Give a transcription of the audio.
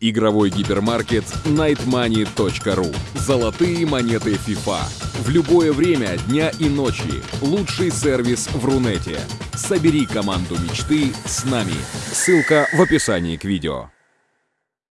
Игровой гипермаркет nightmoney.ru. Золотые монеты FIFA. В любое время дня и ночи. Лучший сервис в Рунете. Собери команду мечты с нами. Ссылка в описании к видео.